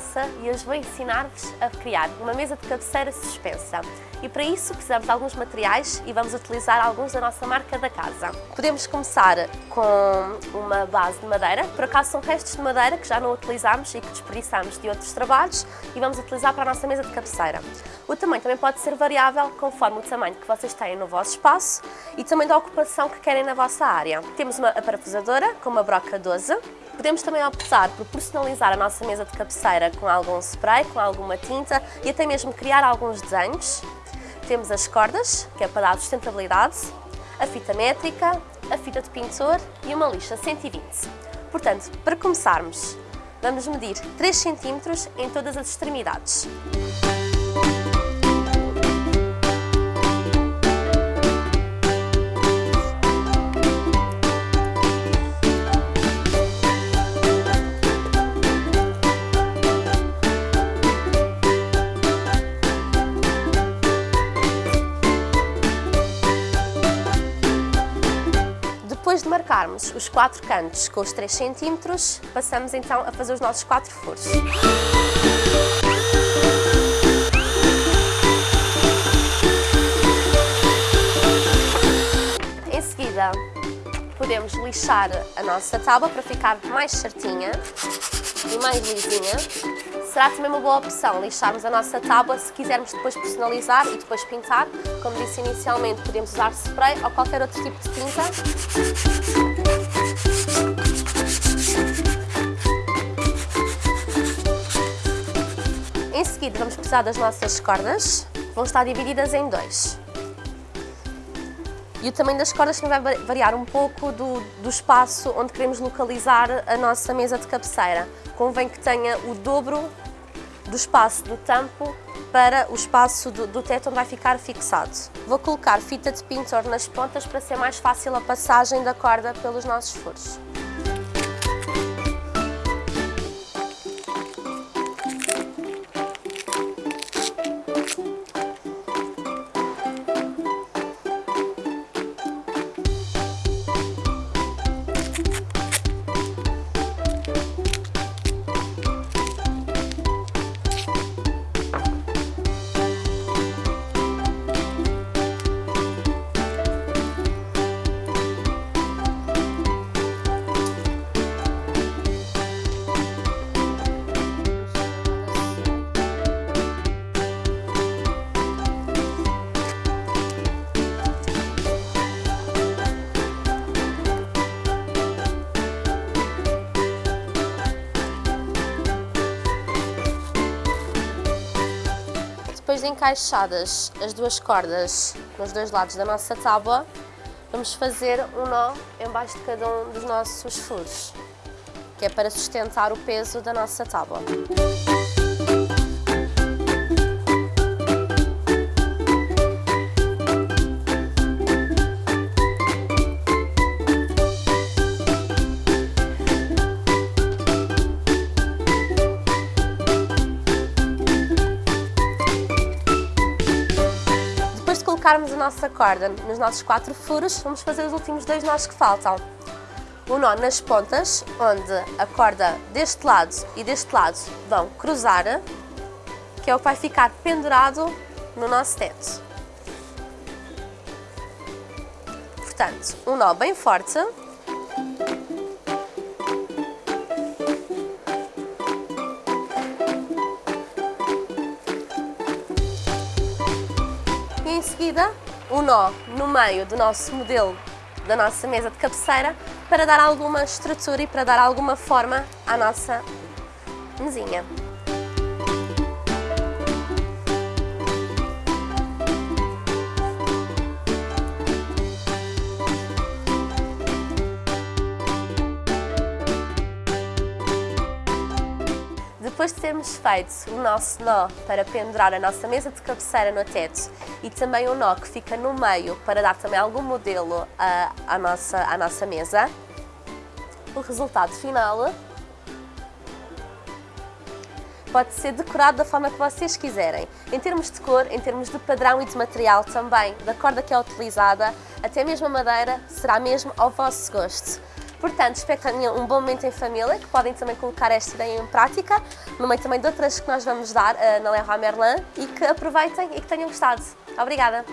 Elsa e hoje vou ensinar-vos a criar uma mesa de cabeceira suspensa. E para isso precisamos de alguns materiais e vamos utilizar alguns da nossa marca da casa. Podemos começar com uma base de madeira, por acaso são restos de madeira que já não utilizamos e que desperdiçamos de outros trabalhos e vamos utilizar para a nossa mesa de cabeceira. O tamanho também pode ser variável conforme o tamanho que vocês têm no vosso espaço e também da ocupação que querem na vossa área. Temos uma parafusadora com uma broca 12, Podemos também optar por personalizar a nossa mesa de cabeceira com algum spray, com alguma tinta e até mesmo criar alguns desenhos. Temos as cordas, que é para dar sustentabilidade, a fita métrica, a fita de pintor e uma lixa 120. Portanto, para começarmos, vamos medir 3 cm em todas as extremidades. Depois de marcarmos os quatro cantos com os 3 cm, passamos então a fazer os nossos quatro furos. Em seguida, podemos lixar a nossa tábua para ficar mais certinha e mais lisinha. Será também uma boa opção lixarmos a nossa tábua se quisermos depois personalizar e depois pintar. Como disse inicialmente, podemos usar spray ou qualquer outro tipo de tinta. Em seguida vamos precisar das nossas cordas, vão estar divididas em dois. E o tamanho das cordas também vai variar um pouco do, do espaço onde queremos localizar a nossa mesa de cabeceira. Convém que tenha o dobro do espaço do tampo para o espaço do, do teto onde vai ficar fixado. Vou colocar fita de pintor nas pontas para ser mais fácil a passagem da corda pelos nossos furos. Depois de encaixadas as duas cordas nos dois lados da nossa tábua, vamos fazer um nó embaixo de cada um dos nossos furos, que é para sustentar o peso da nossa tábua. Colocarmos a nossa corda nos nossos quatro furos, vamos fazer os últimos dois nós que faltam. O nó nas pontas, onde a corda deste lado e deste lado vão cruzar, que é o que vai ficar pendurado no nosso teto. Portanto, um nó bem forte. Seguida um nó no meio do nosso modelo da nossa mesa de cabeceira para dar alguma estrutura e para dar alguma forma à nossa mesinha. Depois de termos feito o nosso nó para pendurar a nossa mesa de cabeceira no teto e também o nó que fica no meio para dar também algum modelo à, à, nossa, à nossa mesa, o resultado final pode ser decorado da forma que vocês quiserem, em termos de cor, em termos de padrão e de material também, da corda que é utilizada, até mesmo a madeira será mesmo ao vosso gosto. Portanto, espero que tenham um bom momento em família, que podem também colocar esta ideia em prática, no meio também de outras que nós vamos dar uh, na Leroy Merlin, e que aproveitem e que tenham gostado. Obrigada!